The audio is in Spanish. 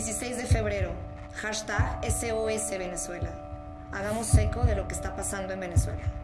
16 de febrero, hashtag SOS Venezuela. Hagamos eco de lo que está pasando en Venezuela.